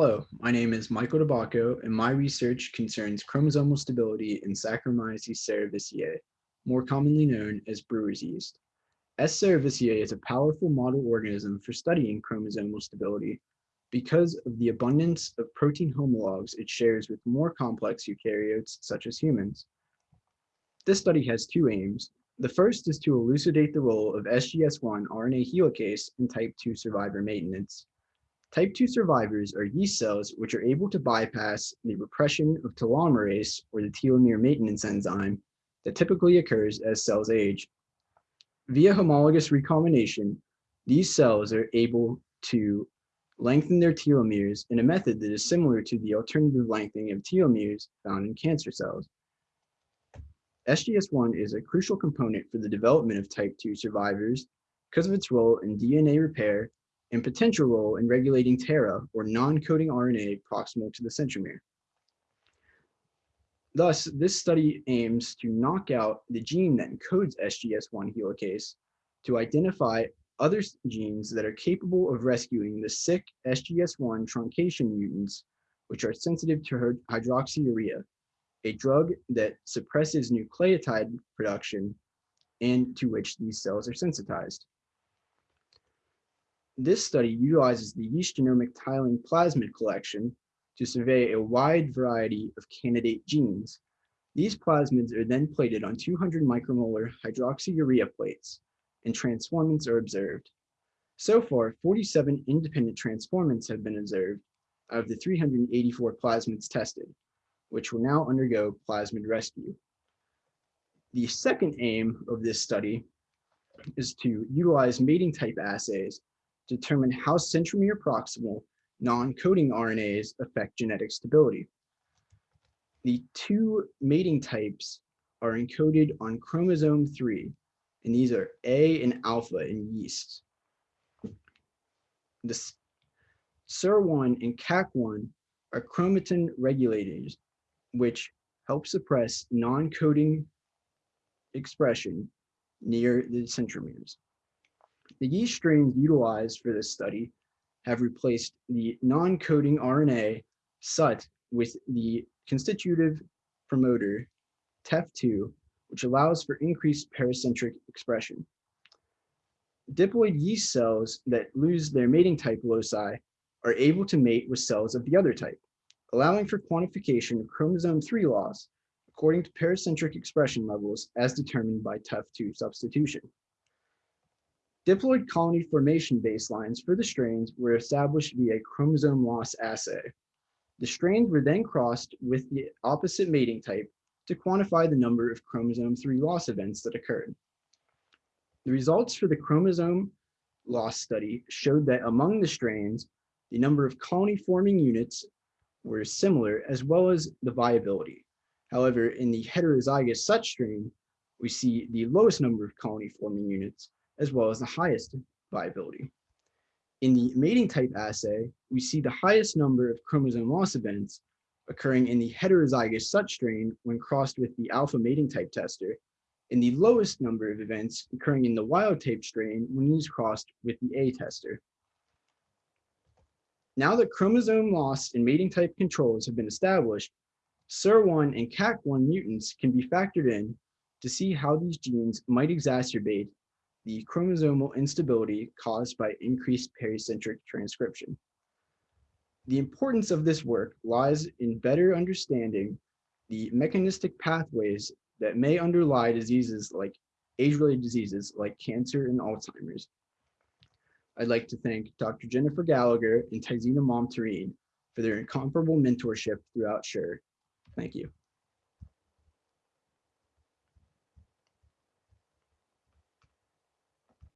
Hello, my name is Michael DeBacco, and my research concerns chromosomal stability in Saccharomyces cerevisiae, more commonly known as brewer's yeast. S. cerevisiae is a powerful model organism for studying chromosomal stability because of the abundance of protein homologs it shares with more complex eukaryotes such as humans. This study has two aims. The first is to elucidate the role of SGS1 RNA helicase in type 2 survivor maintenance. Type 2 survivors are yeast cells which are able to bypass the repression of telomerase or the telomere maintenance enzyme that typically occurs as cells age. Via homologous recombination, these cells are able to lengthen their telomeres in a method that is similar to the alternative lengthening of telomeres found in cancer cells. SGS1 is a crucial component for the development of type 2 survivors because of its role in DNA repair and potential role in regulating TERRA, or non-coding RNA proximal to the centromere. Thus, this study aims to knock out the gene that encodes SGS1 helicase to identify other genes that are capable of rescuing the sick SGS1 truncation mutants, which are sensitive to hydroxyurea, a drug that suppresses nucleotide production and to which these cells are sensitized. This study utilizes the yeast genomic tiling plasmid collection to survey a wide variety of candidate genes. These plasmids are then plated on 200 micromolar hydroxyurea plates, and transformants are observed. So far, 47 independent transformants have been observed out of the 384 plasmids tested, which will now undergo plasmid rescue. The second aim of this study is to utilize mating type assays determine how centromere proximal non-coding RNAs affect genetic stability. The two mating types are encoded on chromosome 3, and these are A and alpha in yeast. The SIR1 and CAC1 are chromatin regulators, which help suppress non-coding expression near the centromeres. The yeast strains utilized for this study have replaced the non-coding RNA SUT with the constitutive promoter TEF2, which allows for increased pericentric expression. Diploid yeast cells that lose their mating type loci are able to mate with cells of the other type, allowing for quantification of chromosome 3 loss according to pericentric expression levels as determined by TEF2 substitution. Diploid colony formation baselines for the strains were established via chromosome loss assay. The strains were then crossed with the opposite mating type to quantify the number of chromosome 3 loss events that occurred. The results for the chromosome loss study showed that among the strains, the number of colony forming units were similar as well as the viability. However, in the heterozygous SUT strain, we see the lowest number of colony forming units as well as the highest viability. In the mating type assay, we see the highest number of chromosome loss events occurring in the heterozygous SUT strain when crossed with the alpha mating type tester, and the lowest number of events occurring in the wild type strain when used crossed with the A tester. Now that chromosome loss and mating type controls have been established, SIR1 and CAC1 mutants can be factored in to see how these genes might exacerbate the chromosomal instability caused by increased pericentric transcription. The importance of this work lies in better understanding the mechanistic pathways that may underlie diseases like age-related diseases like cancer and Alzheimer's. I'd like to thank Dr. Jennifer Gallagher and Tizina Momtarine for their incomparable mentorship throughout SURE. Thank you.